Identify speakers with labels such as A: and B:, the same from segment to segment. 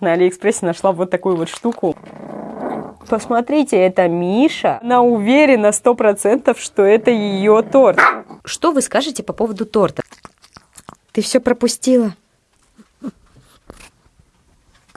A: На Алиэкспрессе нашла вот такую вот штуку. Посмотрите, это Миша. Она уверена сто процентов, что это ее торт.
B: Что вы скажете по поводу торта? Ты все пропустила.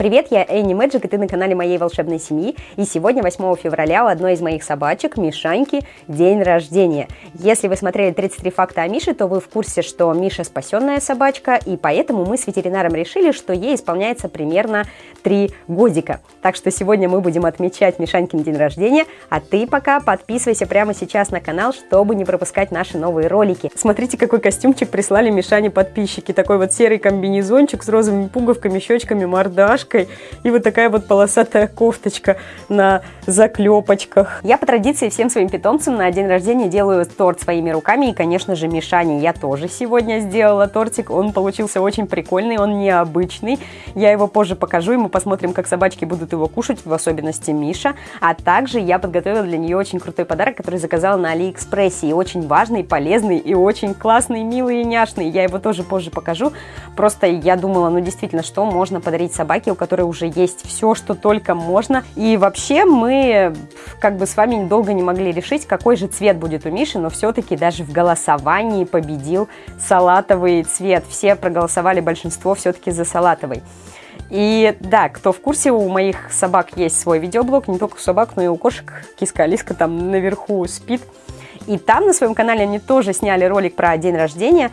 A: Привет, я Энни Мэджик, и ты на канале моей волшебной семьи. И сегодня, 8 февраля, у одной из моих собачек, Мишаньки, день рождения. Если вы смотрели 33 факта о Мише, то вы в курсе, что Миша спасенная собачка, и поэтому мы с ветеринаром решили, что ей исполняется примерно 3 годика. Так что сегодня мы будем отмечать Мишанькин день рождения, а ты пока подписывайся прямо сейчас на канал, чтобы не пропускать наши новые ролики. Смотрите, какой костюмчик прислали Мишане подписчики. Такой вот серый комбинезончик с розовыми пуговками, щечками, мордашкой рубашкой и вот такая вот полосатая кофточка на заклепочках. Я по традиции всем своим питомцам на день рождения делаю торт своими руками и, конечно же, Мишане я тоже сегодня сделала тортик. Он получился очень прикольный, он необычный. Я его позже покажу, и мы посмотрим, как собачки будут его кушать, в особенности Миша. А также я подготовила для нее очень крутой подарок, который заказала на Алиэкспрессе. И очень важный, полезный, и очень классный, милый и няшный. Я его тоже позже покажу. Просто я думала, ну действительно, что можно подарить собаке, у которой уже есть все, что только можно. И вообще мы как бы с вами долго не могли решить, какой же цвет будет у Миши, но все-таки даже в голосовании победил салатовый цвет. Все проголосовали, большинство все-таки за салатовый. И да, кто в курсе, у моих собак есть свой видеоблог, не только у собак, но и у кошек. Киска Алиска там наверху спит. И там на своем канале они тоже сняли ролик про день рождения,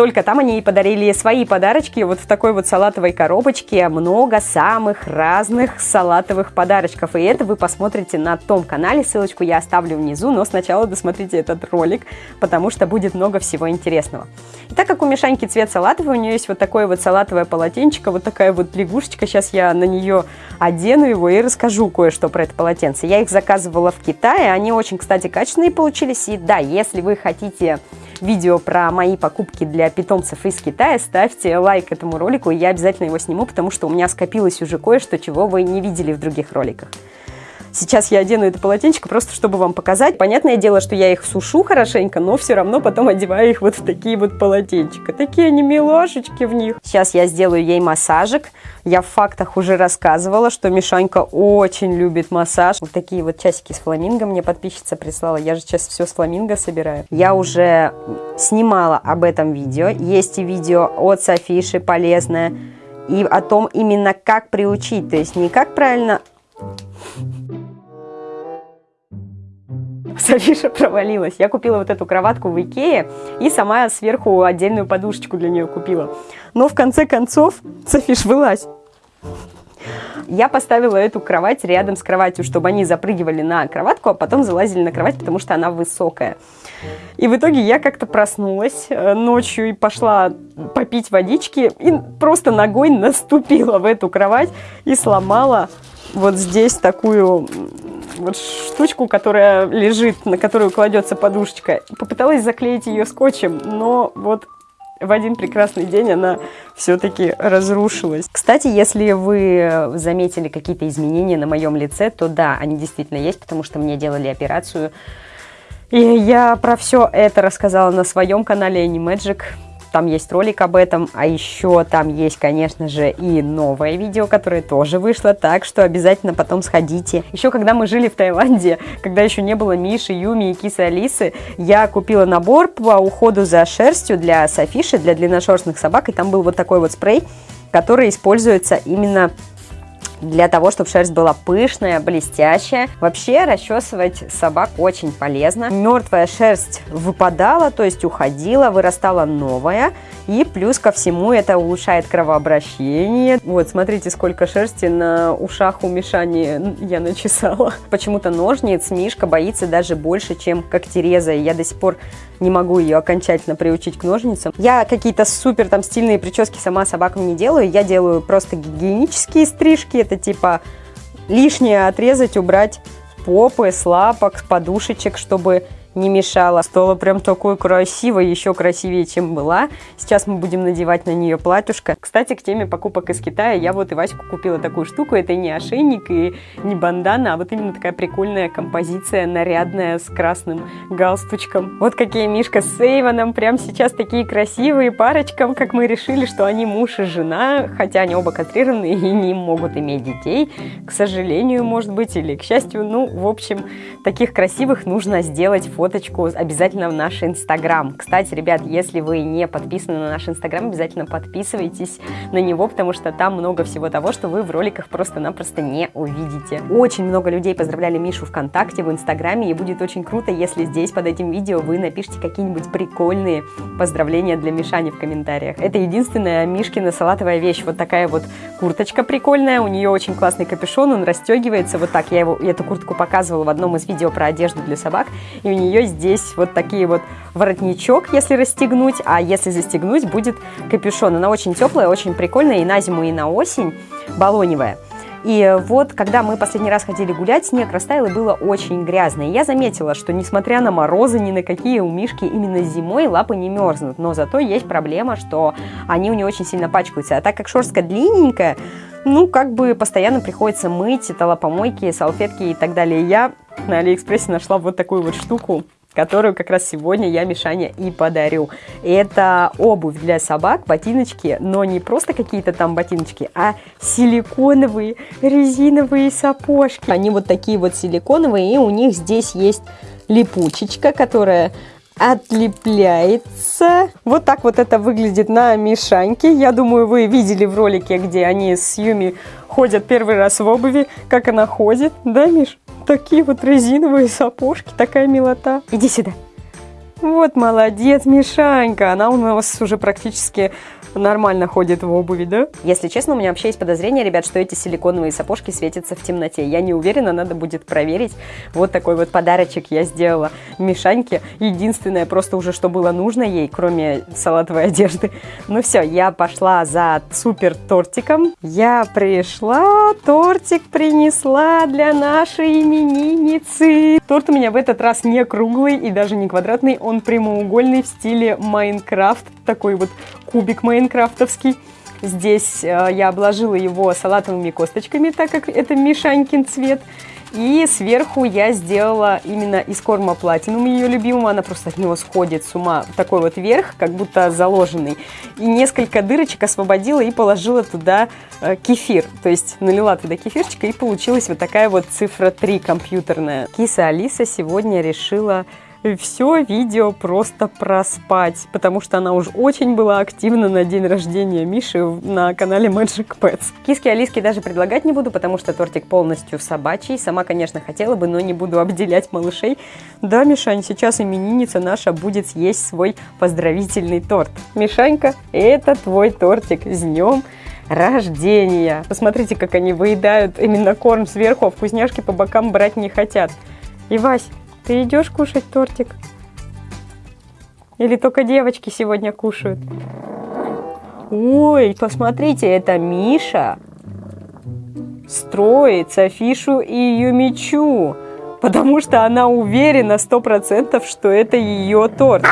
A: только там они ей подарили свои подарочки вот в такой вот салатовой коробочке. Много самых разных салатовых подарочков. И это вы посмотрите на том канале. Ссылочку я оставлю внизу, но сначала досмотрите этот ролик, потому что будет много всего интересного. И так как у Мишаньки цвет салатовый, у нее есть вот такое вот салатовое полотенчико, вот такая вот лягушечка. Сейчас я на нее одену его и расскажу кое-что про это полотенце. Я их заказывала в Китае, они очень, кстати, качественные получились. И да, если вы хотите видео про мои покупки для питомцев из Китая, ставьте лайк этому ролику, я обязательно его сниму, потому что у меня скопилось уже кое-что, чего вы не видели в других роликах. Сейчас я одену это полотенчико просто, чтобы вам показать. Понятное дело, что я их сушу хорошенько, но все равно потом одеваю их вот в такие вот полотенчика. Такие они милашечки в них. Сейчас я сделаю ей массажик. Я в фактах уже рассказывала, что Мишанька очень любит массаж. Вот такие вот часики с фламинго мне подписчица прислала. Я же сейчас все с фламинго собираю. Я уже снимала об этом видео. Есть и видео от Софиши полезное. И о том именно как приучить. То есть не как правильно Софиша провалилась. Я купила вот эту кроватку в Икее и сама сверху отдельную подушечку для нее купила. Но в конце концов, Софиш, вылазь. Я поставила эту кровать рядом с кроватью, чтобы они запрыгивали на кроватку, а потом залазили на кровать, потому что она высокая. И в итоге я как-то проснулась э, ночью и пошла попить водички, и просто ногой наступила в эту кровать и сломала вот здесь такую вот штучку, которая лежит, на которую кладется подушечка. Попыталась заклеить ее скотчем, но вот в один прекрасный день она все-таки разрушилась. Кстати, если вы заметили какие-то изменения на моем лице, то да, они действительно есть, потому что мне делали операцию. И я про все это рассказала на своем канале Animagic там есть ролик об этом, а еще там есть, конечно же, и новое видео, которое тоже вышло, так что обязательно потом сходите. Еще когда мы жили в Таиланде, когда еще не было Миши, Юми и кисы Алисы, я купила набор по уходу за шерстью для Софиши, для длинношерстных собак, и там был вот такой вот спрей, который используется именно для того, чтобы шерсть была пышная, блестящая. Вообще расчесывать собак очень полезно. Мертвая шерсть выпадала, то есть уходила, вырастала новая. И плюс ко всему это улучшает кровообращение. Вот, смотрите, сколько шерсти на ушах у Мишани я начесала. Почему-то ножниц Мишка боится даже больше, чем когтереза. И я до сих пор не могу ее окончательно приучить к ножницам. Я какие-то супер там стильные прически сама собакам не делаю. Я делаю просто гигиенические стрижки. Это типа лишнее отрезать, убрать попы, с лапок, с подушечек, чтобы не мешала. Стала прям такой красивой, еще красивее, чем была. Сейчас мы будем надевать на нее платьюшко. Кстати, к теме покупок из Китая, я вот и Ваську купила такую штуку. Это не ошейник и не бандана, а вот именно такая прикольная композиция, нарядная, с красным галстучком. Вот какие Мишка с Эйвоном прям сейчас такие красивые парочкам, как мы решили, что они муж и жена, хотя они оба кастрированы и не могут иметь детей, к сожалению, может быть, или к счастью. Ну, в общем, таких красивых нужно сделать фоточку обязательно в наш Инстаграм. Кстати, ребят, если вы не подписаны на наш Инстаграм, обязательно подписывайтесь на него, потому что там много всего того, что вы в роликах просто-напросто не увидите. Очень много людей поздравляли Мишу ВКонтакте, в Инстаграме, и будет очень круто, если здесь под этим видео вы напишите какие-нибудь прикольные поздравления для Мишани в комментариях. Это единственная Мишкина салатовая вещь. Вот такая вот курточка прикольная, у нее очень классный капюшон, он расстегивается вот так. Я его, эту куртку показывала в одном из видео про одежду для собак, и у нее нее здесь вот такие вот воротничок, если расстегнуть, а если застегнуть, будет капюшон. Она очень теплая, очень прикольная и на зиму, и на осень, балоневая. И вот, когда мы последний раз ходили гулять, снег растаял и было очень грязно. И я заметила, что несмотря на морозы, ни на какие у Мишки именно зимой лапы не мерзнут. Но зато есть проблема, что они у нее очень сильно пачкаются. А так как шерстка длинненькая, ну, как бы постоянно приходится мыть, это лапомойки, салфетки и так далее. Я на Алиэкспрессе нашла вот такую вот штуку, которую как раз сегодня я Мишане и подарю. Это обувь для собак, ботиночки, но не просто какие-то там ботиночки, а силиконовые резиновые сапожки. Они вот такие вот силиконовые, и у них здесь есть липучечка, которая отлепляется. Вот так вот это выглядит на Мишаньке. Я думаю, вы видели в ролике, где они с Юми ходят первый раз в обуви, как она ходит. Да, Миш? Такие вот резиновые сапожки, такая милота. Иди сюда. Вот молодец, Мишанька. Она у нас уже практически нормально ходит в обуви, да? Если честно, у меня вообще есть подозрение, ребят, что эти силиконовые сапожки светятся в темноте. Я не уверена, надо будет проверить. Вот такой вот подарочек я сделала Мишаньке. Единственное просто уже, что было нужно ей, кроме салатовой одежды. Ну все, я пошла за супер тортиком. Я пришла, тортик принесла для нашей именинницы. Торт у меня в этот раз не круглый и даже не квадратный, прямоугольный в стиле Майнкрафт. Такой вот кубик майнкрафтовский. Здесь э, я обложила его салатовыми косточками, так как это Мишанькин цвет. И сверху я сделала именно из корма Platinum ее любимого. Она просто от него сходит с ума. Такой вот верх, как будто заложенный. И несколько дырочек освободила и положила туда э, кефир. То есть налила туда кефирчика и получилась вот такая вот цифра 3 компьютерная. Киса Алиса сегодня решила все видео просто проспать, потому что она уж очень была активна на день рождения Миши на канале Magic Pets. Киски Алиски даже предлагать не буду, потому что тортик полностью собачий. Сама, конечно, хотела бы, но не буду обделять малышей. Да, Мишань, сейчас именинница наша будет съесть свой поздравительный торт. Мишанька, это твой тортик. С днем рождения! Посмотрите, как они выедают именно корм сверху, а вкусняшки по бокам брать не хотят. И, Вась, ты идешь кушать тортик? Или только девочки сегодня кушают? Ой, посмотрите, это Миша строит Софишу и ее мечу, потому что она уверена сто процентов, что это ее торт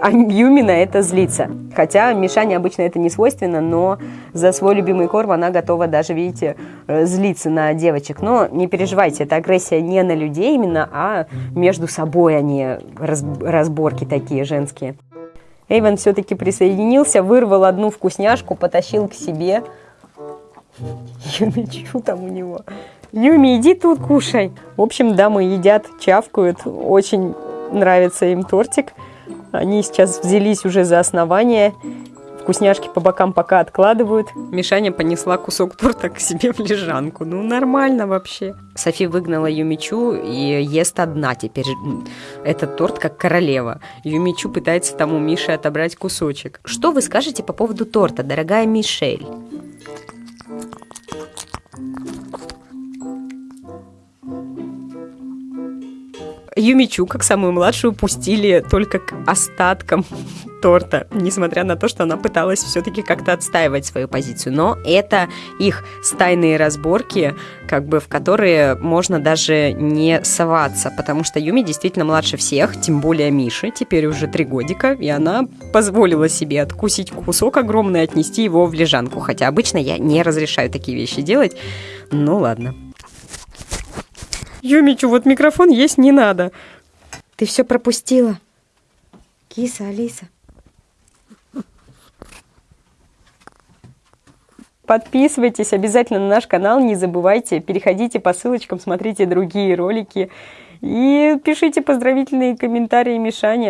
A: а Юми на это злится. Хотя Мишане обычно это не свойственно, но за свой любимый корм она готова даже, видите, э, злиться на девочек. Но не переживайте, это агрессия не на людей именно, а между собой они разборки такие женские. Эйвен все-таки присоединился, вырвал одну вкусняшку, потащил к себе. Юми, что там у него? Юми, иди тут кушай. В общем, дамы едят, чавкают. Очень нравится им тортик. Они сейчас взялись уже за основание. Вкусняшки по бокам пока откладывают. Мишаня понесла кусок торта к себе в лежанку. Ну, нормально вообще. Софи выгнала Юмичу и ест одна теперь. Этот торт как королева. Юмичу пытается там у Миши отобрать кусочек.
B: Что вы скажете по поводу торта, дорогая Мишель?
A: Юмичу, как самую младшую, пустили только к остаткам торта, несмотря на то, что она пыталась все-таки как-то отстаивать свою позицию. Но это их стайные разборки, как бы в которые можно даже не соваться, потому что Юми действительно младше всех, тем более Миши, теперь уже три годика, и она позволила себе откусить кусок огромный и отнести его в лежанку, хотя обычно я не разрешаю такие вещи делать. Ну ладно. Юмичу, вот микрофон есть не надо.
B: Ты все пропустила. Киса, Алиса.
A: Подписывайтесь обязательно на наш канал, не забывайте, переходите по ссылочкам, смотрите другие ролики и пишите поздравительные комментарии Мишане.